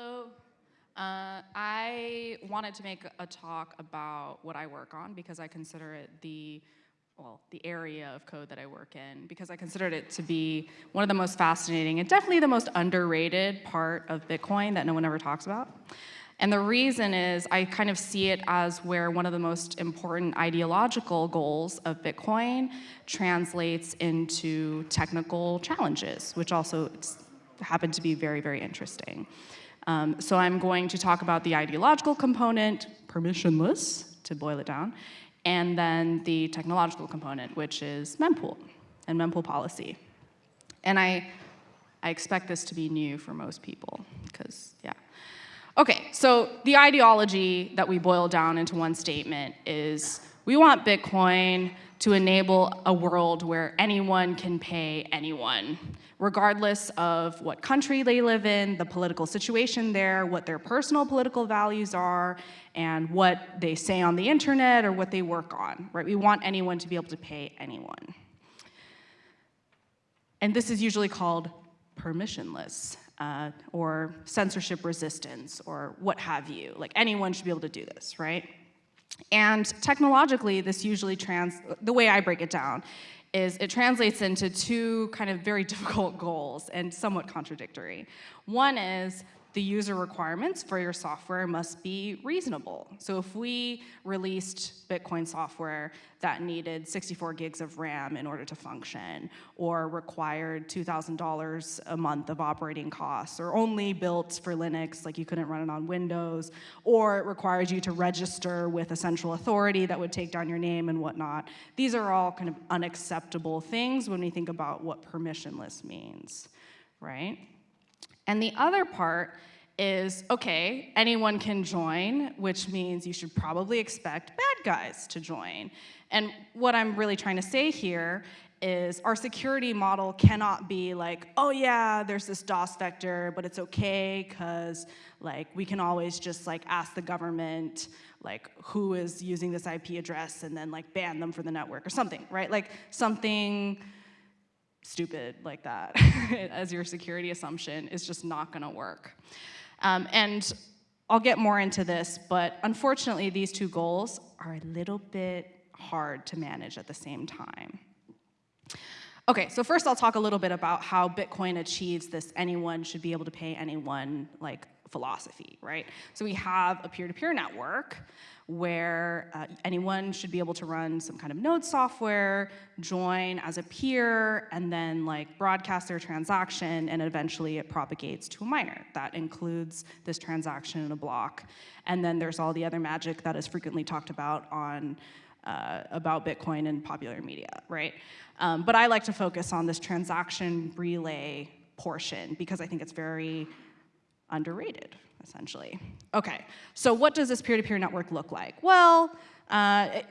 Hello. Uh, I wanted to make a talk about what I work on because I consider it the well, the area of code that I work in, because I considered it to be one of the most fascinating and definitely the most underrated part of Bitcoin that no one ever talks about. And the reason is I kind of see it as where one of the most important ideological goals of Bitcoin translates into technical challenges, which also happen to be very, very interesting. Um, so I'm going to talk about the ideological component, permissionless, to boil it down, and then the technological component, which is mempool and mempool policy. And I, I expect this to be new for most people, because, yeah. Okay, so the ideology that we boil down into one statement is we want Bitcoin to enable a world where anyone can pay anyone, regardless of what country they live in, the political situation there, what their personal political values are, and what they say on the internet or what they work on, right? We want anyone to be able to pay anyone. And this is usually called permissionless uh, or censorship resistance or what have you. Like anyone should be able to do this, right? And technologically, this usually trans, the way I break it down is it translates into two kind of very difficult goals and somewhat contradictory. One is the user requirements for your software must be reasonable. So if we released Bitcoin software that needed 64 gigs of RAM in order to function, or required $2,000 a month of operating costs, or only built for Linux, like you couldn't run it on Windows, or it requires you to register with a central authority that would take down your name and whatnot, these are all kind of unacceptable things when we think about what permissionless means, right? And the other part is, okay, anyone can join, which means you should probably expect bad guys to join. And what I'm really trying to say here is our security model cannot be like, oh yeah, there's this DOS vector, but it's okay because like we can always just like ask the government like who is using this IP address and then like ban them from the network or something, right? Like something stupid like that as your security assumption is just not gonna work. Um, and I'll get more into this, but unfortunately these two goals are a little bit hard to manage at the same time. Okay, so first I'll talk a little bit about how Bitcoin achieves this anyone should be able to pay anyone like philosophy, right? So we have a peer-to-peer -peer network where uh, anyone should be able to run some kind of node software, join as a peer, and then like broadcast their transaction, and eventually it propagates to a miner. That includes this transaction in a block. And then there's all the other magic that is frequently talked about on uh, about Bitcoin in popular media, right? Um, but I like to focus on this transaction relay portion because I think it's very underrated, essentially. Okay, so what does this peer-to-peer -peer network look like? Well, uh,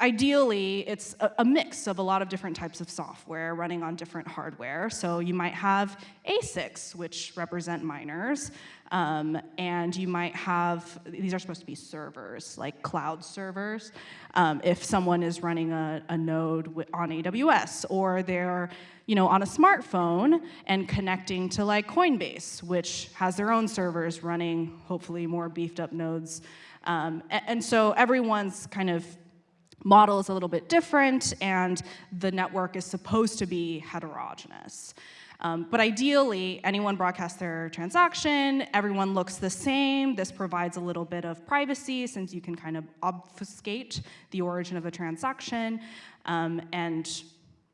ideally, it's a, a, mix of a lot of different types of software running on different hardware. So you might have ASICs, which represent miners, um, and you might have, these are supposed to be servers, like cloud servers, um, if someone is running a, a node on AWS, or they're you know, on a smartphone and connecting to like Coinbase, which has their own servers running hopefully more beefed up nodes. Um, and, and so everyone's kind of model is a little bit different and the network is supposed to be heterogeneous. Um, but ideally, anyone broadcasts their transaction, everyone looks the same. This provides a little bit of privacy since you can kind of obfuscate the origin of a transaction. Um, and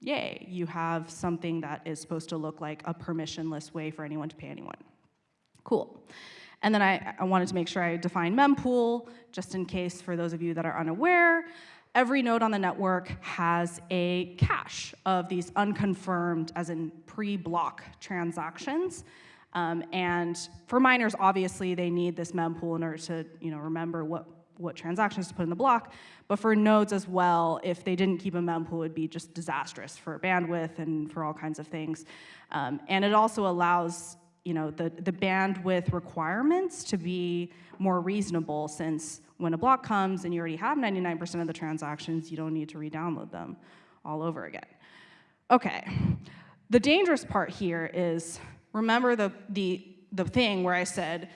yay, you have something that is supposed to look like a permissionless way for anyone to pay anyone. Cool. And then I, I wanted to make sure I define mempool, just in case for those of you that are unaware. Every node on the network has a cache of these unconfirmed, as in pre-block transactions. Um, and for miners, obviously, they need this mempool in order to you know, remember what what transactions to put in the block, but for nodes as well, if they didn't keep a mempool, it would be just disastrous for bandwidth and for all kinds of things. Um, and it also allows you know, the, the bandwidth requirements to be more reasonable since when a block comes and you already have 99% of the transactions, you don't need to re-download them all over again. Okay, the dangerous part here is, remember the, the, the thing where I said,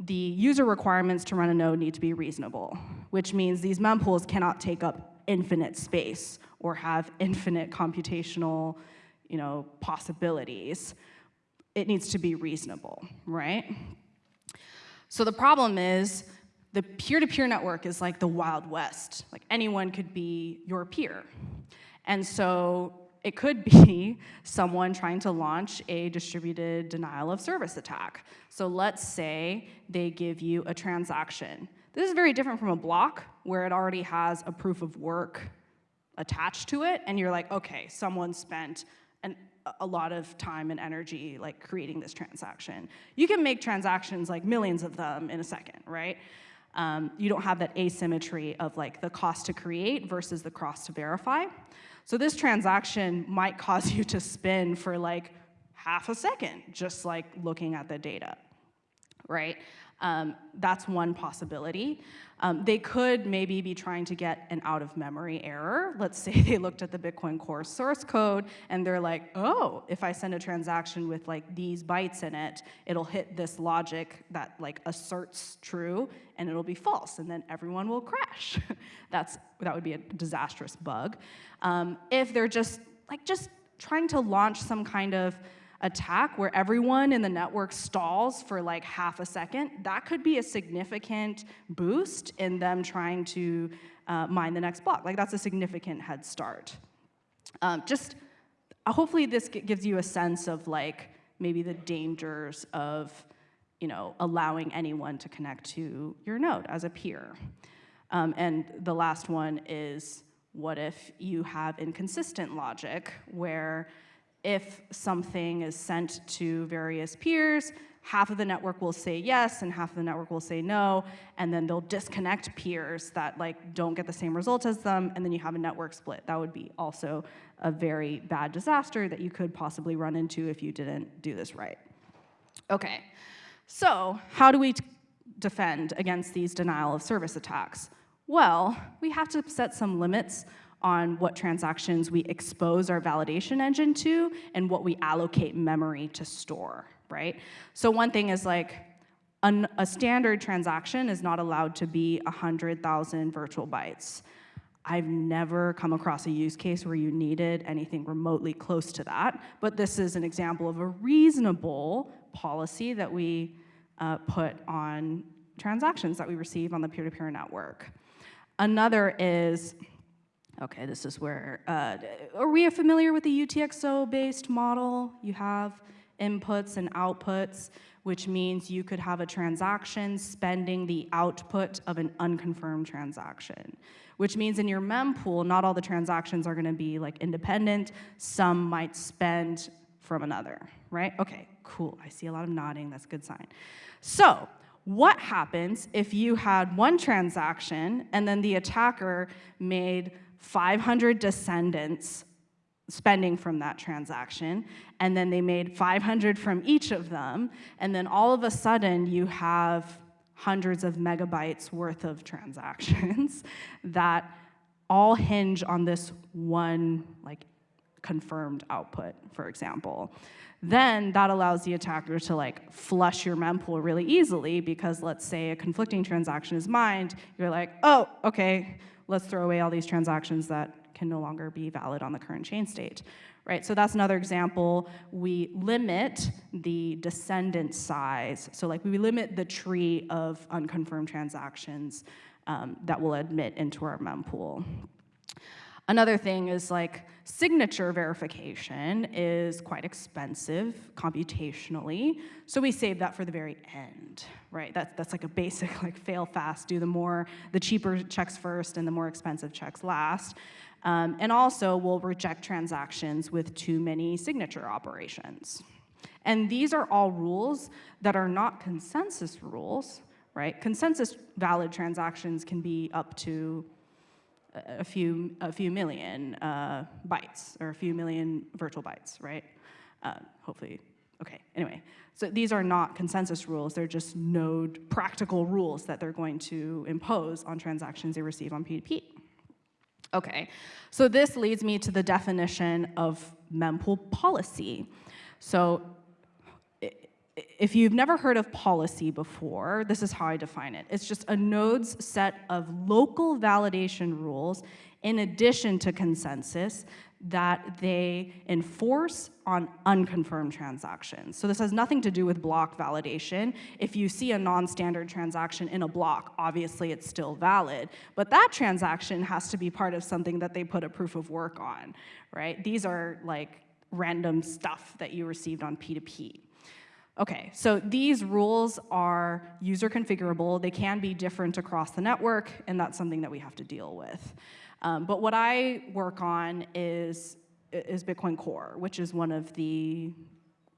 the user requirements to run a node need to be reasonable, which means these mempools cannot take up infinite space or have infinite computational you know, possibilities. It needs to be reasonable, right? So the problem is the peer-to-peer -peer network is like the Wild West. Like anyone could be your peer. And so it could be someone trying to launch a distributed denial of service attack. So let's say they give you a transaction. This is very different from a block where it already has a proof of work attached to it, and you're like, okay, someone spent an, a lot of time and energy like creating this transaction. You can make transactions like millions of them in a second, right? Um, you don't have that asymmetry of like the cost to create versus the cost to verify. So this transaction might cause you to spin for like half a second, just like looking at the data, right? Um, that's one possibility. Um, they could maybe be trying to get an out of memory error. Let's say they looked at the Bitcoin Core source code and they're like, oh, if I send a transaction with like these bytes in it, it'll hit this logic that like asserts true and it'll be false and then everyone will crash. That's, that would be a disastrous bug. Um, if they're just like just trying to launch some kind of attack where everyone in the network stalls for like half a second, that could be a significant boost in them trying to uh, mine the next block. Like that's a significant head start. Um, just uh, hopefully this gives you a sense of like maybe the dangers of you know, allowing anyone to connect to your node as a peer. Um, and the last one is, what if you have inconsistent logic where if something is sent to various peers, half of the network will say yes and half of the network will say no, and then they'll disconnect peers that like don't get the same result as them, and then you have a network split. That would be also a very bad disaster that you could possibly run into if you didn't do this right. Okay, so how do we defend against these denial of service attacks? Well, we have to set some limits on what transactions we expose our validation engine to and what we allocate memory to store, right? So one thing is like, an, a standard transaction is not allowed to be 100,000 virtual bytes. I've never come across a use case where you needed anything remotely close to that, but this is an example of a reasonable policy that we uh, put on transactions that we receive on the peer-to-peer -peer network. Another is Okay, this is where, uh, are we familiar with the UTXO-based model? You have inputs and outputs, which means you could have a transaction spending the output of an unconfirmed transaction, which means in your mempool, not all the transactions are gonna be like independent. Some might spend from another, right? Okay, cool, I see a lot of nodding, that's a good sign. So, what happens if you had one transaction and then the attacker made 500 descendants spending from that transaction, and then they made 500 from each of them, and then all of a sudden you have hundreds of megabytes worth of transactions that all hinge on this one like confirmed output, for example. Then that allows the attacker to like flush your mempool really easily because let's say a conflicting transaction is mined, you're like, oh, okay, let's throw away all these transactions that can no longer be valid on the current chain state. Right, so that's another example. We limit the descendant size. So like we limit the tree of unconfirmed transactions um, that will admit into our mempool. Another thing is like signature verification is quite expensive computationally, so we save that for the very end, right? That's, that's like a basic like fail fast, do the more, the cheaper checks first and the more expensive checks last. Um, and also we'll reject transactions with too many signature operations. And these are all rules that are not consensus rules, right? Consensus valid transactions can be up to a few, a few million uh, bytes or a few million virtual bytes, right? Uh, hopefully, okay, anyway. So these are not consensus rules, they're just node practical rules that they're going to impose on transactions they receive on P2P. Okay, so this leads me to the definition of mempool policy. So if you've never heard of policy before, this is how I define it. It's just a node's set of local validation rules in addition to consensus that they enforce on unconfirmed transactions. So this has nothing to do with block validation. If you see a non-standard transaction in a block, obviously it's still valid, but that transaction has to be part of something that they put a proof of work on, right? These are like random stuff that you received on P2P. Okay, so these rules are user configurable. They can be different across the network, and that's something that we have to deal with. Um, but what I work on is, is Bitcoin Core, which is one of the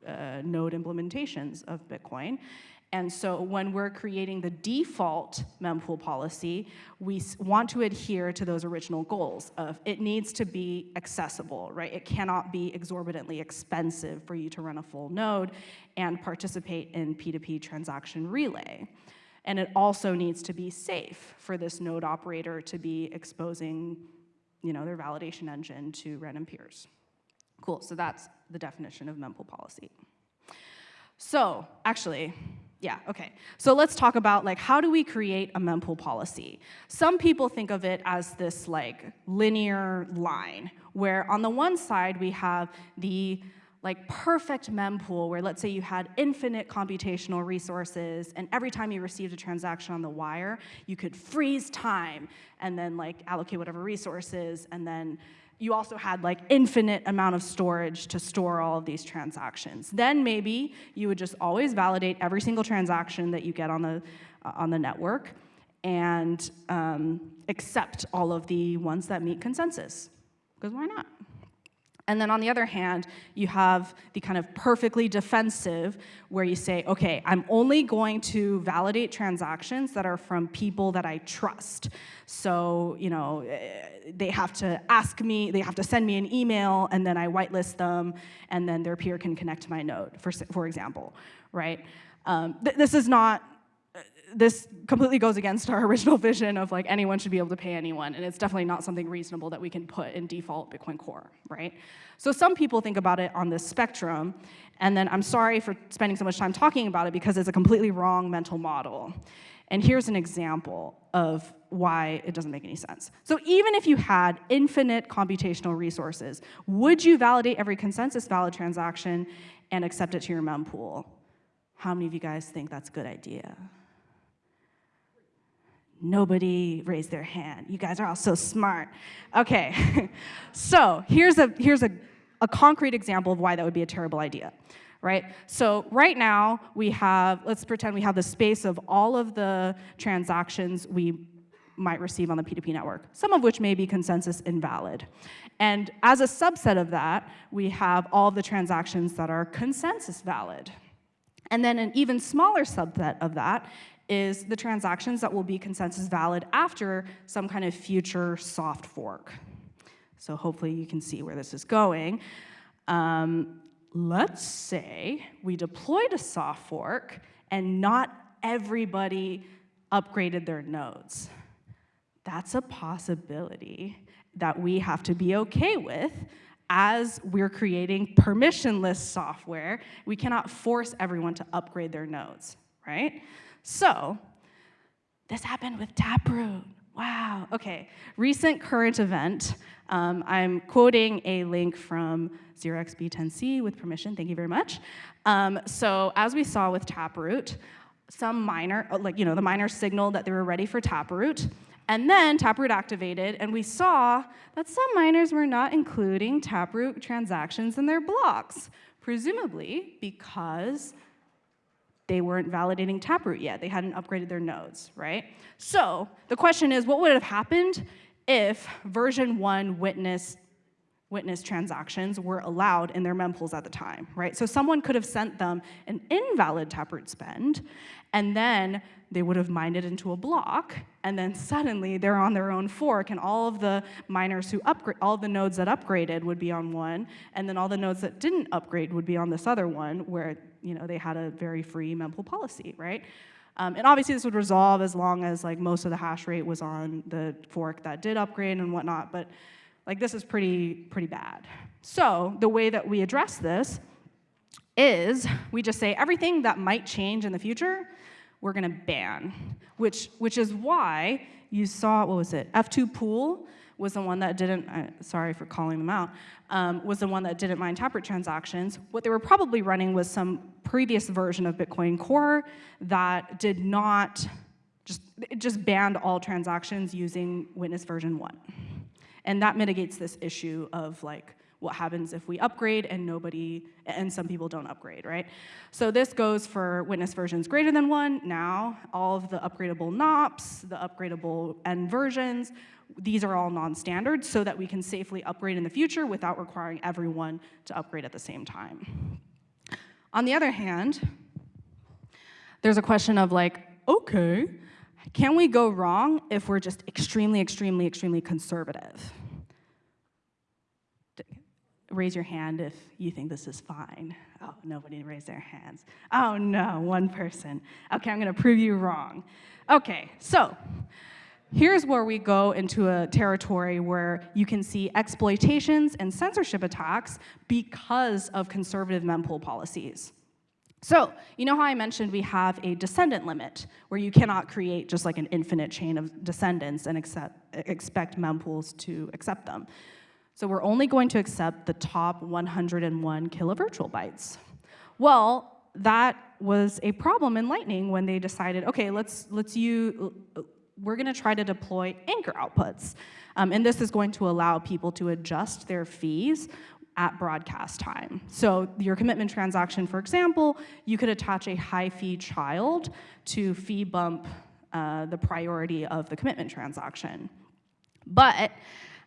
uh, node implementations of Bitcoin. And so when we're creating the default mempool policy, we want to adhere to those original goals of it needs to be accessible, right? It cannot be exorbitantly expensive for you to run a full node and participate in P2P transaction relay. And it also needs to be safe for this node operator to be exposing you know, their validation engine to random peers. Cool, so that's the definition of mempool policy. So actually, yeah, okay. So let's talk about like how do we create a mempool policy? Some people think of it as this like linear line where on the one side we have the like perfect mempool where let's say you had infinite computational resources and every time you received a transaction on the wire, you could freeze time and then like allocate whatever resources and then you also had like infinite amount of storage to store all of these transactions. Then maybe you would just always validate every single transaction that you get on the, uh, on the network and um, accept all of the ones that meet consensus, because why not? And then on the other hand, you have the kind of perfectly defensive where you say, okay, I'm only going to validate transactions that are from people that I trust. So, you know, eh, they have to ask me, they have to send me an email and then I whitelist them and then their peer can connect to my node, for, for example, right? Um, th this is not this completely goes against our original vision of like anyone should be able to pay anyone, and it's definitely not something reasonable that we can put in default Bitcoin Core, right? So some people think about it on this spectrum, and then I'm sorry for spending so much time talking about it because it's a completely wrong mental model. And here's an example of why it doesn't make any sense. So even if you had infinite computational resources, would you validate every consensus valid transaction and accept it to your mempool? How many of you guys think that's a good idea? Nobody raised their hand. You guys are all so smart. Okay, so here's a, here's a, a concrete example of why that would be a terrible idea right? So right now we have, let's pretend we have the space of all of the transactions we might receive on the P2P network, some of which may be consensus invalid. And as a subset of that, we have all the transactions that are consensus valid. And then an even smaller subset of that is the transactions that will be consensus valid after some kind of future soft fork. So hopefully you can see where this is going. Um, let's say we deployed a soft fork and not everybody upgraded their nodes. That's a possibility that we have to be okay with as we're creating permissionless software. We cannot force everyone to upgrade their nodes, right? So this happened with Taproot. Wow, okay. Recent current event. Um, I'm quoting a link from 0xb10c with permission, thank you very much. Um, so as we saw with Taproot, some miner, uh, like, you know, the miner signaled that they were ready for Taproot, and then Taproot activated, and we saw that some miners were not including Taproot transactions in their blocks, presumably because they weren't validating Taproot yet. They hadn't upgraded their nodes, right? So the question is, what would have happened if version one witness witness transactions were allowed in their mempools at the time, right? So someone could have sent them an invalid Taproot spend, and then they would have mined it into a block, and then suddenly they're on their own fork, and all of the miners who upgrade, all the nodes that upgraded would be on one, and then all the nodes that didn't upgrade would be on this other one, where you know they had a very free mempool policy, right? Um, and obviously this would resolve as long as like most of the hash rate was on the fork that did upgrade and whatnot, but like this is pretty, pretty bad. So the way that we address this is we just say everything that might change in the future, we're gonna ban, which, which is why you saw, what was it, F2Pool was the one that didn't, uh, sorry for calling them out, um, was the one that didn't mine Taproot transactions. What they were probably running was some previous version of Bitcoin Core that did not, just, it just banned all transactions using witness version one. And that mitigates this issue of like, what happens if we upgrade and nobody, and some people don't upgrade, right? So this goes for witness versions greater than one. Now, all of the upgradable NOPs, the upgradable N versions, these are all non-standard so that we can safely upgrade in the future without requiring everyone to upgrade at the same time. On the other hand, there's a question of like, okay, can we go wrong if we're just extremely, extremely, extremely conservative? Raise your hand if you think this is fine. Oh, nobody raised their hands. Oh no, one person. Okay, I'm gonna prove you wrong. Okay, so here's where we go into a territory where you can see exploitations and censorship attacks because of conservative mempool policies. So, you know how I mentioned we have a descendant limit, where you cannot create just like an infinite chain of descendants and accept, expect mempools to accept them. So we're only going to accept the top 101 kilovirtual bytes. Well, that was a problem in Lightning when they decided, okay, let's, let's use, we're gonna try to deploy anchor outputs. Um, and this is going to allow people to adjust their fees at broadcast time. So your commitment transaction, for example, you could attach a high fee child to fee bump uh, the priority of the commitment transaction. But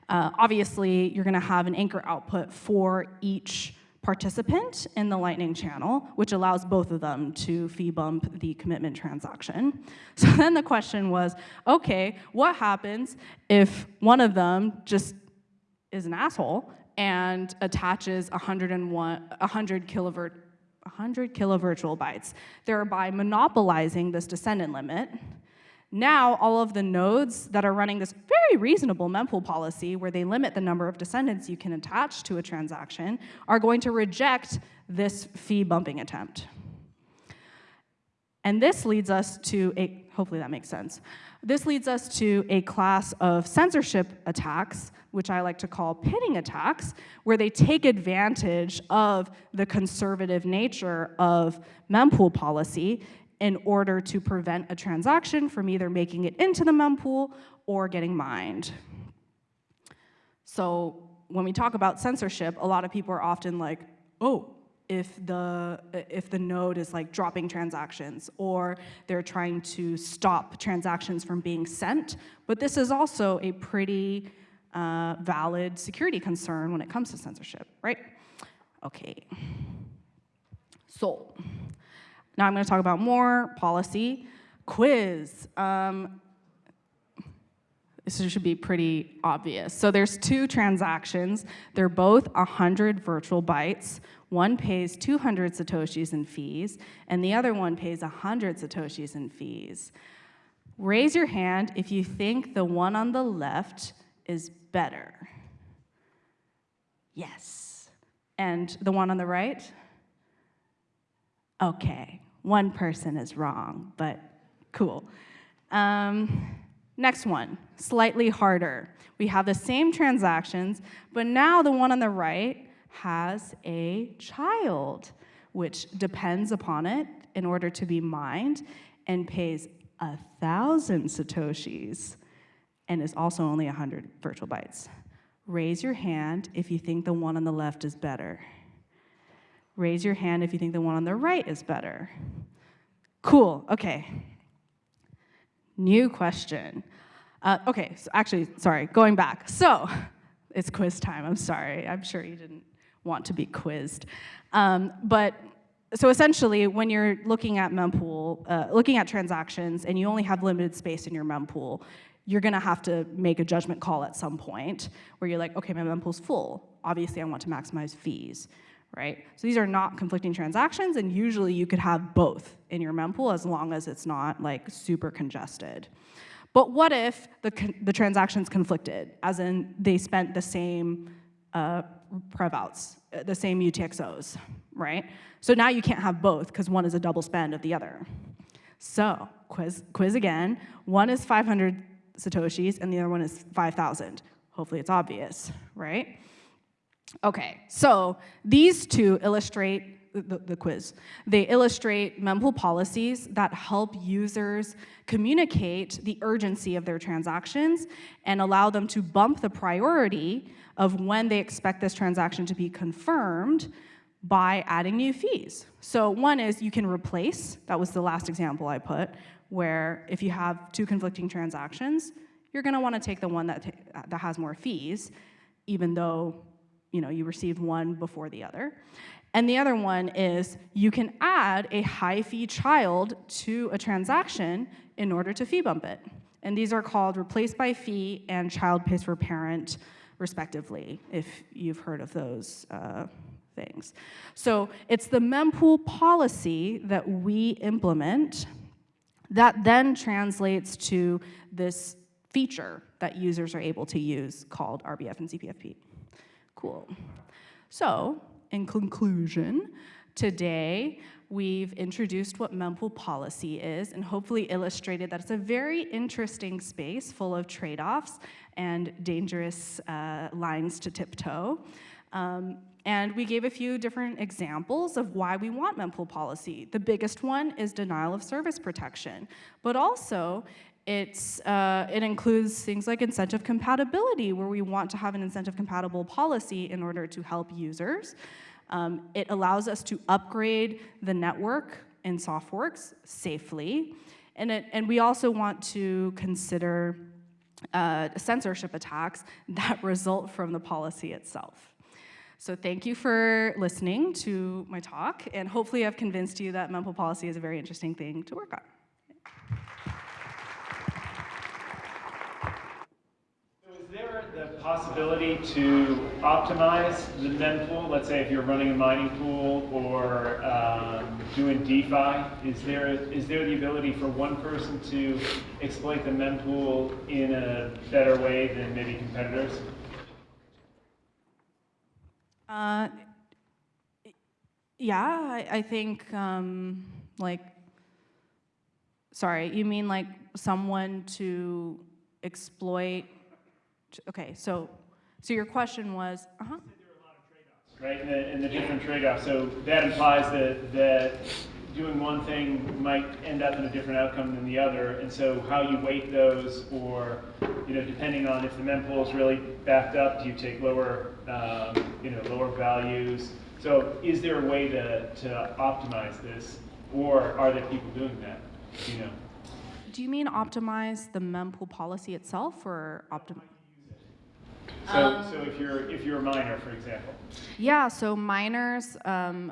uh, obviously, you're gonna have an anchor output for each participant in the Lightning channel, which allows both of them to fee bump the commitment transaction. So then the question was, okay, what happens if one of them just is an asshole and attaches 101, 100 kilovert 100 kilovirtual bytes, thereby monopolizing this descendant limit now, all of the nodes that are running this very reasonable mempool policy where they limit the number of descendants you can attach to a transaction are going to reject this fee bumping attempt. And this leads us to a, hopefully that makes sense. This leads us to a class of censorship attacks, which I like to call pinning attacks, where they take advantage of the conservative nature of mempool policy in order to prevent a transaction from either making it into the mempool or getting mined. So when we talk about censorship, a lot of people are often like, oh, if the, if the node is like dropping transactions or they're trying to stop transactions from being sent. But this is also a pretty uh, valid security concern when it comes to censorship, right? Okay. So now I'm going to talk about more policy. Quiz. Um, this should be pretty obvious. So there's two transactions. They're both 100 virtual bytes. One pays 200 satoshis in fees, and the other one pays 100 satoshis in fees. Raise your hand if you think the one on the left is better. Yes. And the one on the right? Okay one person is wrong, but cool. Um, next one, slightly harder. We have the same transactions, but now the one on the right has a child, which depends upon it in order to be mined and pays a thousand satoshis and is also only 100 virtual bytes. Raise your hand if you think the one on the left is better. Raise your hand if you think the one on the right is better. Cool, okay. New question. Uh, okay, so actually, sorry, going back. So, it's quiz time, I'm sorry. I'm sure you didn't want to be quizzed. Um, but, so essentially, when you're looking at mempool, uh, looking at transactions, and you only have limited space in your mempool, you're gonna have to make a judgment call at some point where you're like, okay, my mempool's full. Obviously, I want to maximize fees right? So these are not conflicting transactions, and usually you could have both in your mempool as long as it's not like super congested. But what if the, the transactions conflicted, as in they spent the same uh, prev outs, uh, the same UTXOs, right? So now you can't have both because one is a double spend of the other. So quiz, quiz again. One is 500 satoshis and the other one is 5,000. Hopefully it's obvious, right? Okay, so these two illustrate the, the, quiz. They illustrate mempool policies that help users communicate the urgency of their transactions and allow them to bump the priority of when they expect this transaction to be confirmed by adding new fees. So one is you can replace, that was the last example I put, where if you have two conflicting transactions, you're gonna wanna take the one that, that has more fees, even though you know, you received one before the other. And the other one is you can add a high fee child to a transaction in order to fee bump it. And these are called replace by fee and child pays for parent, respectively, if you've heard of those uh, things. So it's the mempool policy that we implement that then translates to this feature that users are able to use called RBF and CPFP. Cool. So in conclusion, today we've introduced what mempool policy is and hopefully illustrated that it's a very interesting space full of trade-offs and dangerous uh, lines to tiptoe. Um, and we gave a few different examples of why we want mempool policy. The biggest one is denial of service protection, but also it's, uh, it includes things like incentive compatibility, where we want to have an incentive compatible policy in order to help users. Um, it allows us to upgrade the network in soft forks safely. And, it, and we also want to consider uh, censorship attacks that result from the policy itself. So thank you for listening to my talk, and hopefully I've convinced you that mempool policy is a very interesting thing to work on. Is there the possibility to optimize the mempool? Let's say if you're running a mining pool or um, doing DeFi, is there is there the ability for one person to exploit the mempool in a better way than maybe competitors? Uh, yeah, I, I think um, like, sorry, you mean like someone to exploit okay, so, so your question was, uh-huh. Right, and the, and the different trade-offs. So that implies that, that doing one thing might end up in a different outcome than the other. And so how you weight those or, you know, depending on if the mempool is really backed up, do you take lower, um, you know, lower values? So is there a way to, to optimize this or are there people doing that, you know? Do you mean optimize the mempool policy itself or optimize? So, um, so if you're if you're a miner, for example. Yeah. So miners. Um,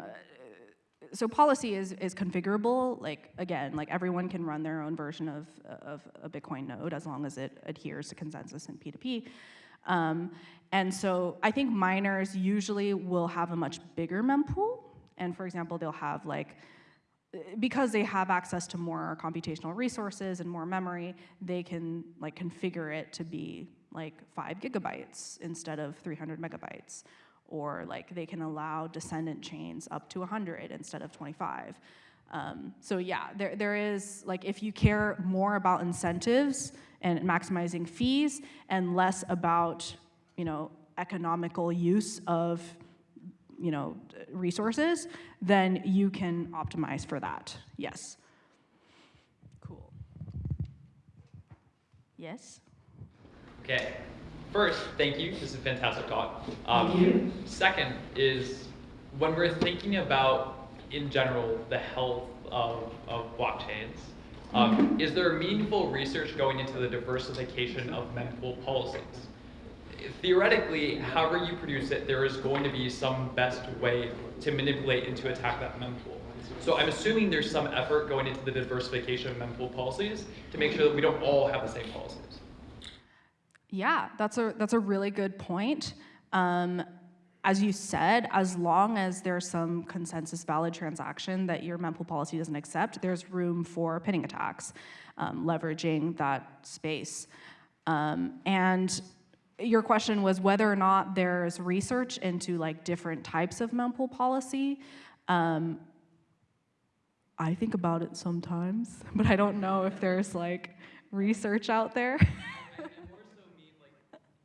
so policy is is configurable. Like again, like everyone can run their own version of of a Bitcoin node as long as it adheres to consensus and P2P. Um, and so I think miners usually will have a much bigger mempool. And for example, they'll have like because they have access to more computational resources and more memory, they can like configure it to be like five gigabytes instead of 300 megabytes. Or like they can allow descendant chains up to 100 instead of 25. Um, so yeah, there, there is, like if you care more about incentives and maximizing fees and less about, you know, economical use of, you know, resources, then you can optimize for that, yes. Cool. Yes? Okay. First, thank you. This is a fantastic talk. Um. Second is when we're thinking about, in general, the health of, of blockchains, um, mm-hmm. is there meaningful research going into the diversification of mempool policies? Theoretically, however you produce it, there is going to be some best way to manipulate and to attack that mempool. So I'm assuming there's some effort going into the diversification of mempool policies to make sure that we don't all have the same policies. Yeah, that's a, that's a really good point. Um, as you said, as long as there's some consensus valid transaction that your mempool policy doesn't accept, there's room for pinning attacks, um, leveraging that space. Um, and your question was whether or not there's research into like different types of mempool policy. Um, I think about it sometimes, but I don't know if there's like research out there.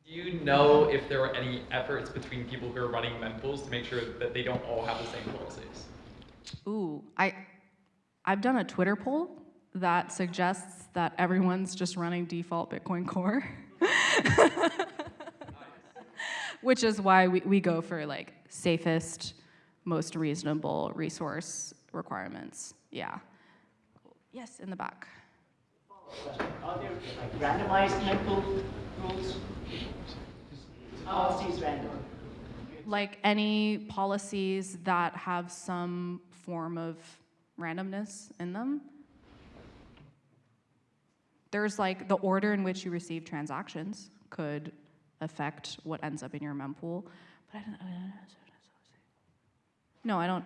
Do you know if there are any efforts between people who are running mentals to make sure that they don't all have the same policies? Ooh, I, I've done a Twitter poll that suggests that everyone's just running default Bitcoin Core. Which is why we, we go for like safest, most reasonable resource requirements. Yeah. Yes, in the back. Are there like randomized rules? Policies random. Like any policies that have some form of randomness in them. There's like the order in which you receive transactions could affect what ends up in your mempool. But I don't. No, I don't.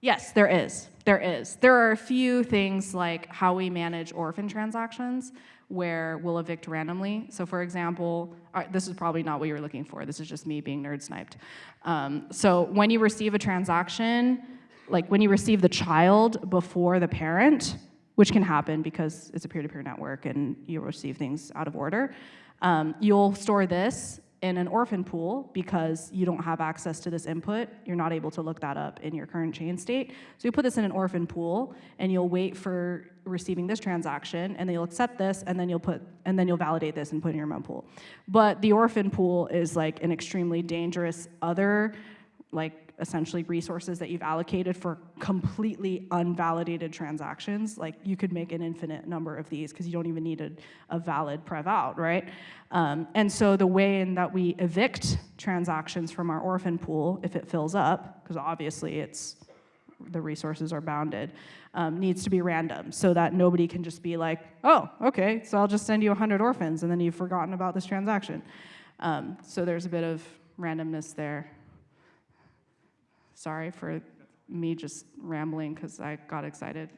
Yes, there is. There is. There are a few things like how we manage orphan transactions where we'll evict randomly. So, for example, this is probably not what you were looking for. This is just me being nerd sniped. Um, so, when you receive a transaction, like when you receive the child before the parent, which can happen because it's a peer to peer network and you receive things out of order, um, you'll store this in an orphan pool because you don't have access to this input. You're not able to look that up in your current chain state. So you put this in an orphan pool and you'll wait for receiving this transaction and then you'll accept this and then you'll put and then you'll validate this and put in your mempool. But the orphan pool is like an extremely dangerous other like essentially resources that you've allocated for completely unvalidated transactions. Like you could make an infinite number of these because you don't even need a, a valid prev out, right? Um, and so the way in that we evict transactions from our orphan pool, if it fills up, because obviously it's the resources are bounded, um, needs to be random so that nobody can just be like, oh, okay, so I'll just send you 100 orphans and then you've forgotten about this transaction. Um, so there's a bit of randomness there. Sorry for me just rambling because I got excited.